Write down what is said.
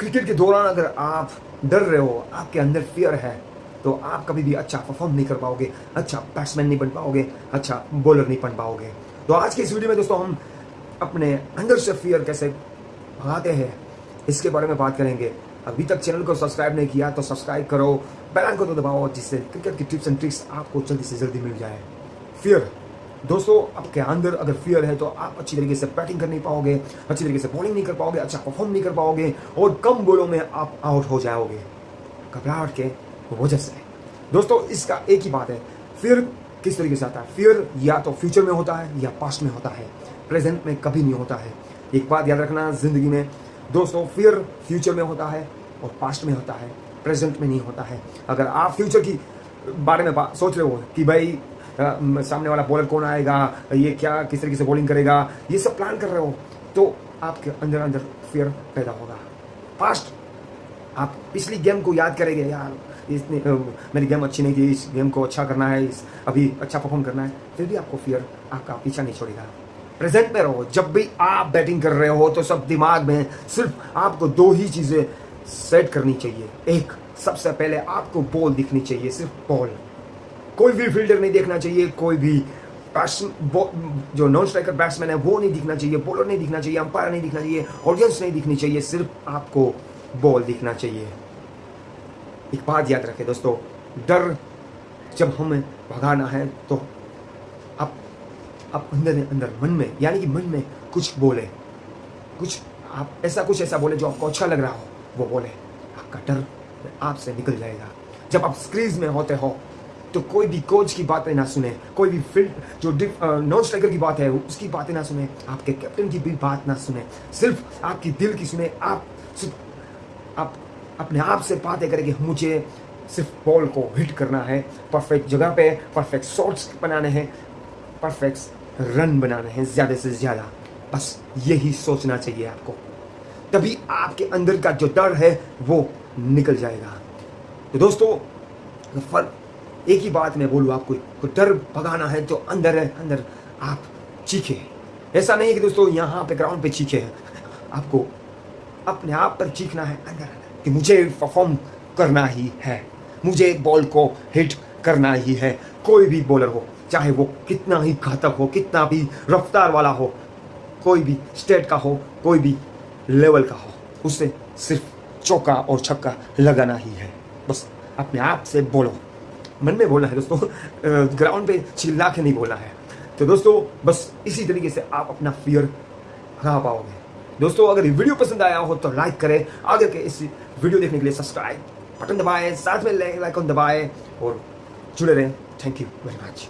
Cricket के दौरान अगर आप डर रहे हो, आपके अंदर फियर है तो आप कभी भी अच्छा परफॉर्म नहीं कर पाओगे अच्छा बैट्समैन नहीं बन पाओगे अच्छा बॉलर नहीं बन पाओगे। तो आज के इस वीडियो में दोस्तों, हम अपने अंदर से फियर कैसे भगाते हैं, इसके बारे में बात करेंगे। अभी तक चैनल को सब्सक्राइब नहीं किया तो सब्सक्राइब करो बेल को तो दबाओ, जिससे क्रिकेट की टिप्स एंड ट्रिक्स आपको जल्दी से जल्दी मिल जाए। फियर दोस्तों आपके अंदर अगर फियर है तो आप अच्छी तरीके से बैटिंग कर नहीं पाओगे, अच्छी तरीके से बॉलिंग नहीं कर पाओगे अच्छा परफॉर्म नहीं कर पाओगे और कम बॉलों में आप आउट हो जाओगे। घबराहट के वजह से। दोस्तों, इसका एक ही बात है फियर किस तरीके से आता है? फियर या तो फ्यूचर में होता है या पास्ट में होता है। प्रेजेंट में कभी नहीं होता है। एक बात याद रखना ज़िंदगी में, दोस्तों फियर फ्यूचर में होता है और पास्ट में होता है। प्रेजेंट में नहीं होता है। अगर आप फ्यूचर की बारे में सोच रहे हो कि भाई सामने वाला बॉलर कौन आएगा? ये क्या, किस तरीके से बॉलिंग करेगा? ये सब प्लान कर रहे हो तो आपके अंदर अंदर फियर पैदा होगा। फास्ट आप पिछली गेम को याद करेंगे, यार। इसने मेरी गेम अच्छी नहीं थी, इस गेम को अच्छा करना है, इस, अभी अच्छा परफॉर्म करना है। फिर भी आपको फियर आपका पीछा नहीं छोड़ेगा। प्रेजेंट में रहो, जब भी आप बैटिंग कर रहे हो तो सब दिमाग में सिर्फ़ आपको दो ही चीज़ें सेट करनी चाहिए। एक, सबसे पहले आपको बॉल दिखनी चाहिए, सिर्फ़ बॉल कोई भी फील्डर नहीं देखना चाहिए, कोई भी जो नॉन स्ट्राइकर बैट्समैन है, वो नहीं दिखना चाहिए बॉलर नहीं दिखना चाहिए अंपायर नहीं दिखना चाहिए ऑडियंस नहीं दिखनी चाहिए, सिर्फ़ आपको बॉल दिखना चाहिए। एक बात याद रखें दोस्तों, डर जब हमें भगाना है तो आप आप अंदर अंदर मन में, यानी कि मन में कुछ बोले। कुछ आप, ऐसा कुछ ऐसा बोले जो आपको अच्छा लग रहा हो, वो बोले। आपका डर आपसे निकल जाएगा। जब आप स्क्रीज में होते हो तो कोई भी कोच की बातें ना सुने, कोई भी फ़ील्ड जो नॉन स्ट्राइकर की बात है, उसकी बातें ना सुने, आपके कैप्टन की भी बात ना सुने, सिर्फ़ आपकी दिल की सुने, आप सिर्फ़ आप अपने आप से बातें करें कि मुझे सिर्फ़ बॉल को हिट करना है परफेक्ट जगह पे परफेक्ट शॉट्स बनाने हैं परफेक्ट रन बनाने हैं, ज़्यादा से ज़्यादा। बस यही सोचना चाहिए आपको। तभी आपके अंदर का जो डर है, वो निकल जाएगा। तो दोस्तों फ़र्क एक ही बात मैं बोलूँ, आपको डर भगाना है जो अंदर है, अंदर आप चीखे ऐसा नहीं है कि दोस्तों, यहाँ पे ग्राउंड पे चीखे हैं। आपको अपने आप पर चीखना है, अंदर कि मुझे परफॉर्म करना ही है। मुझे बॉल को हिट करना ही है। कोई भी बॉलर हो, चाहे वो कितना ही घातक हो, कितना भी रफ्तार वाला हो, कोई भी स्टेट का हो, कोई भी लेवल का हो, उसे सिर्फ़ चौका और छक्का लगाना ही है। बस अपने आप से बोलो। मन में बोलना है दोस्तों ग्राउंड पे चिल्ला के नहीं बोलना है। तो दोस्तों, बस इसी तरीके से आप अपना फियर हरा पाओगे। दोस्तों, अगर ये वीडियो पसंद आया हो तो लाइक करें। आगे के इस वीडियो देखने के लिए सब्सक्राइब बटन दबाएँ, साथ में लाइक दबाएँ और जुड़े रहें। Thank you very much